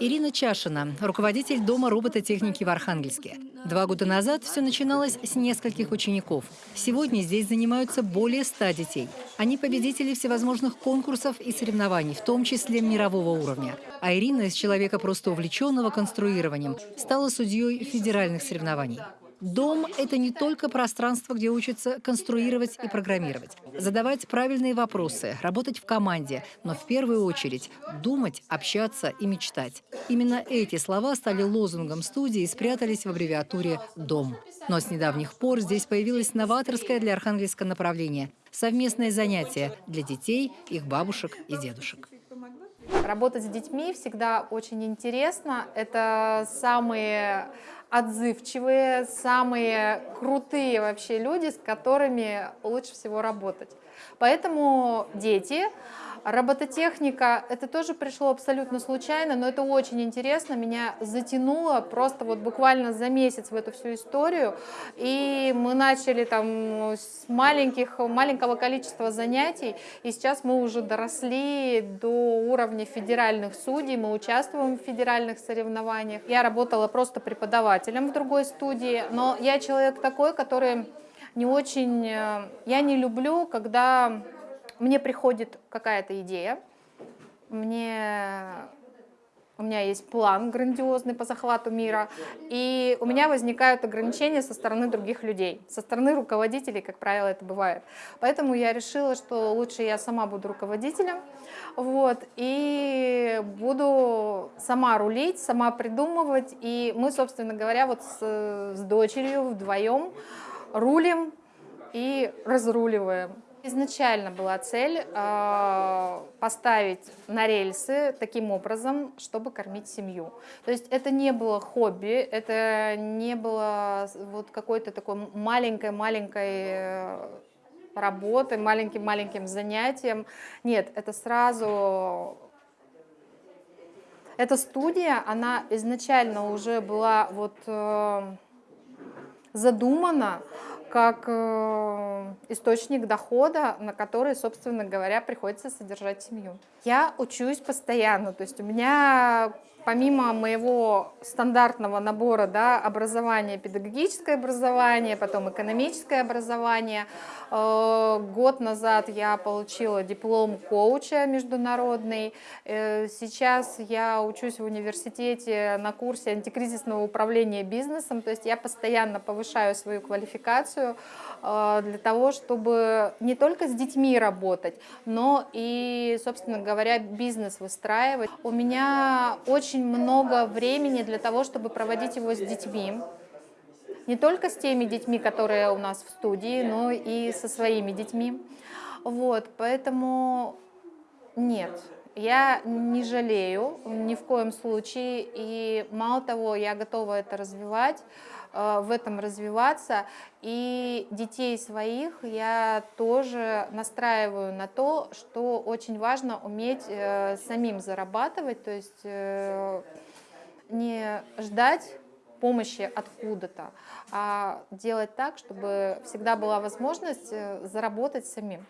Ирина Чашина, руководитель Дома робототехники в Архангельске. Два года назад все начиналось с нескольких учеников. Сегодня здесь занимаются более ста детей. Они победители всевозможных конкурсов и соревнований, в том числе мирового уровня. А Ирина из человека просто увлеченного конструированием стала судьей федеральных соревнований. Дом – это не только пространство, где учатся конструировать и программировать, задавать правильные вопросы, работать в команде, но в первую очередь думать, общаться и мечтать. Именно эти слова стали лозунгом студии и спрятались в аббревиатуре «Дом». Но с недавних пор здесь появилось новаторское для Архангельска направление – совместное занятие для детей, их бабушек и дедушек. Работать с детьми всегда очень интересно. Это самые отзывчивые, самые крутые вообще люди, с которыми лучше всего работать. Поэтому дети Робототехника, это тоже пришло абсолютно случайно, но это очень интересно, меня затянуло просто вот буквально за месяц в эту всю историю, и мы начали там с маленьких, маленького количества занятий, и сейчас мы уже доросли до уровня федеральных судей, мы участвуем в федеральных соревнованиях. Я работала просто преподавателем в другой студии, но я человек такой, который не очень, э, я не люблю, когда мне приходит какая-то идея, мне, у меня есть план грандиозный по захвату мира, и у меня возникают ограничения со стороны других людей, со стороны руководителей, как правило, это бывает. Поэтому я решила, что лучше я сама буду руководителем, вот, и буду сама рулить, сама придумывать, и мы, собственно говоря, вот с, с дочерью вдвоем рулим и разруливаем. Изначально была цель э, поставить на рельсы таким образом, чтобы кормить семью. То есть это не было хобби, это не было вот какой-то такой маленькой-маленькой э, работы, маленьким-маленьким занятием. Нет, это сразу... Эта студия, она изначально уже была вот э, задумана как э, источник дохода, на который, собственно говоря, приходится содержать семью. Я учусь постоянно, то есть у меня помимо моего стандартного набора да, образования, педагогическое образование, потом экономическое образование, э, год назад я получила диплом коуча международный, э, сейчас я учусь в университете на курсе антикризисного управления бизнесом, то есть я постоянно повышаю свою квалификацию э, для того, чтобы не только с детьми работать, но и, собственно говоря, бизнес выстраивать. У меня очень много времени для того, чтобы проводить его с детьми. Не только с теми детьми, которые у нас в студии, но и со своими детьми. Вот, поэтому нет, я не жалею ни в коем случае, и мало того, я готова это развивать, э, в этом развиваться, и детей своих я тоже настраиваю на то, что очень важно уметь э, самим зарабатывать, то есть э, не ждать помощи откуда-то, а делать так, чтобы всегда была возможность заработать самим.